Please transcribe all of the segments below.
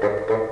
tap tap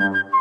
Thank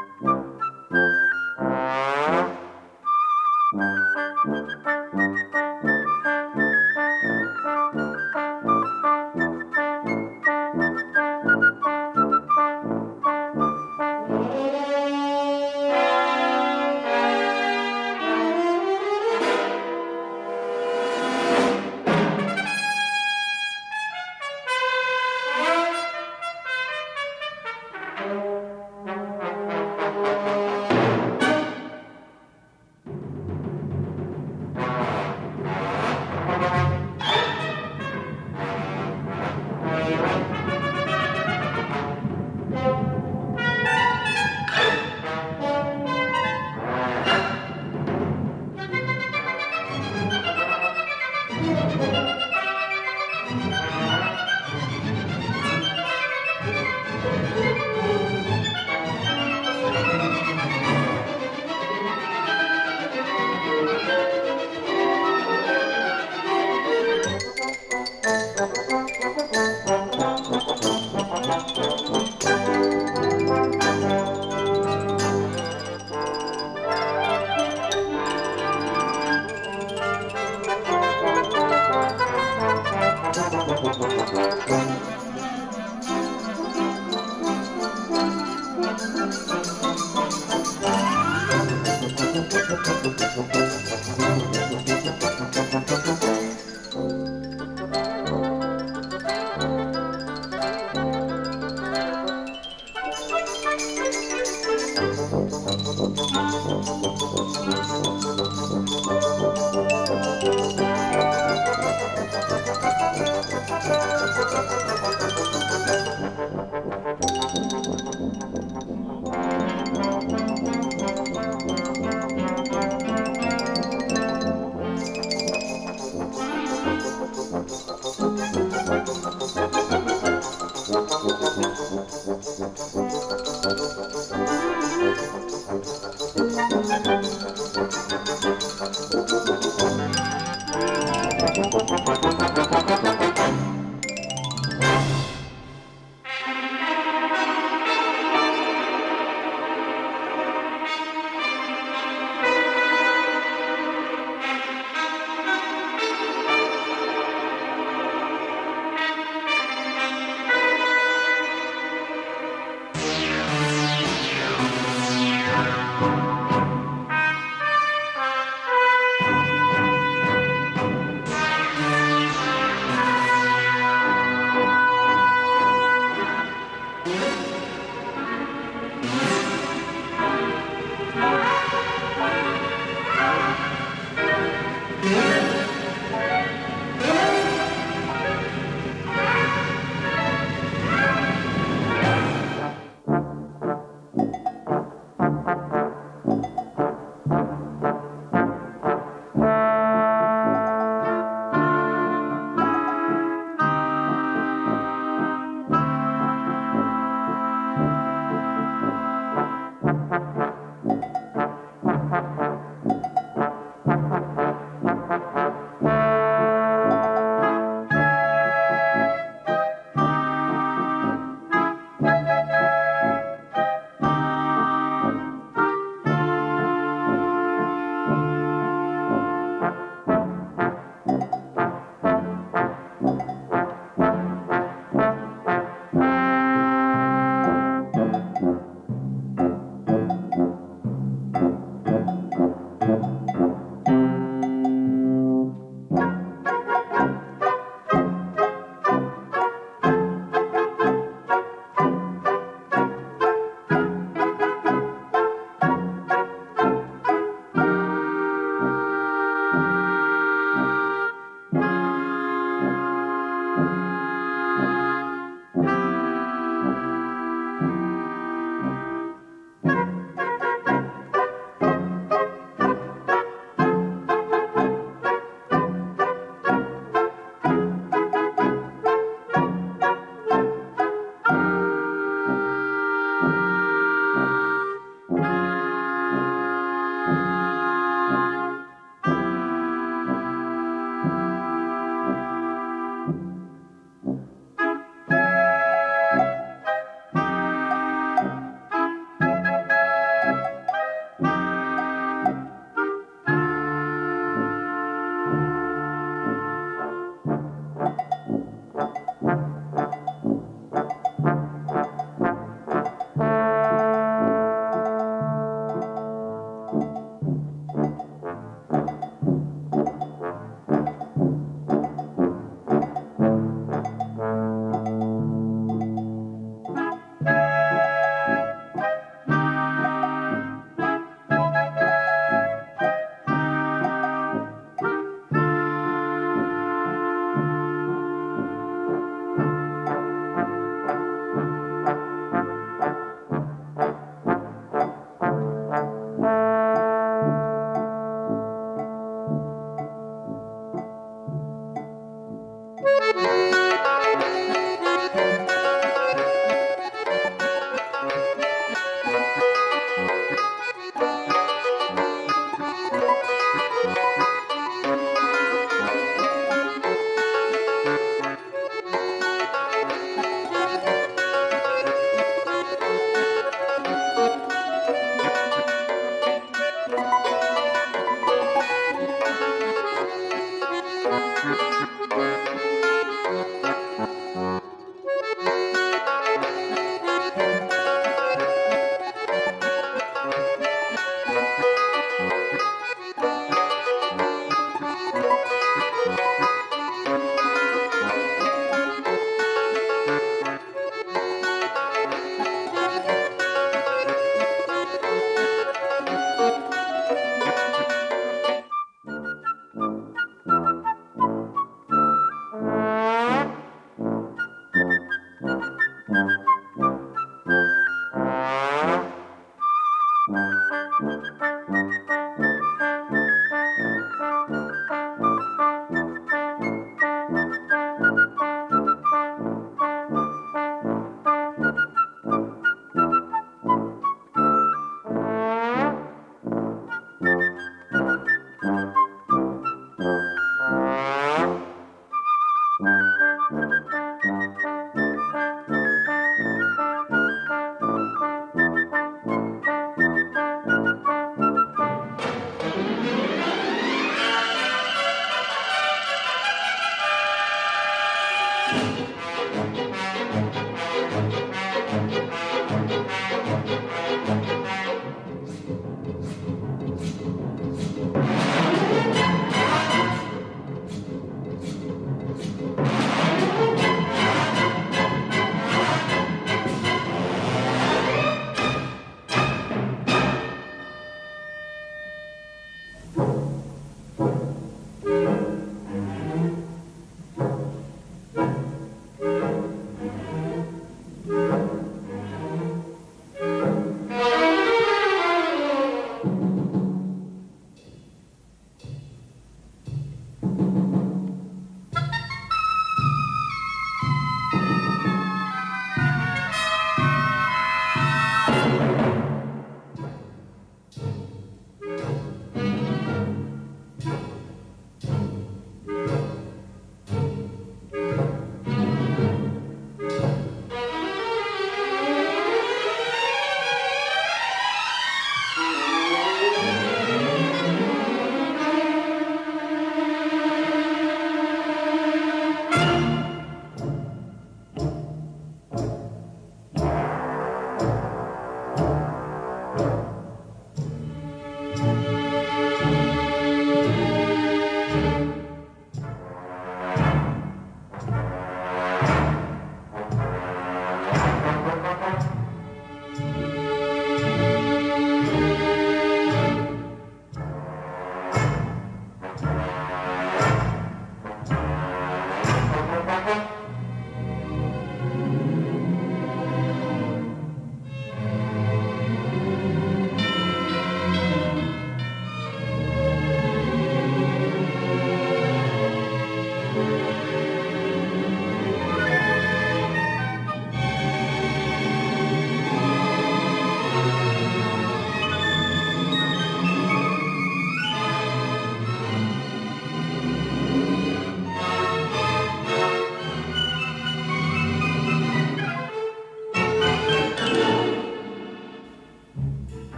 Gracias.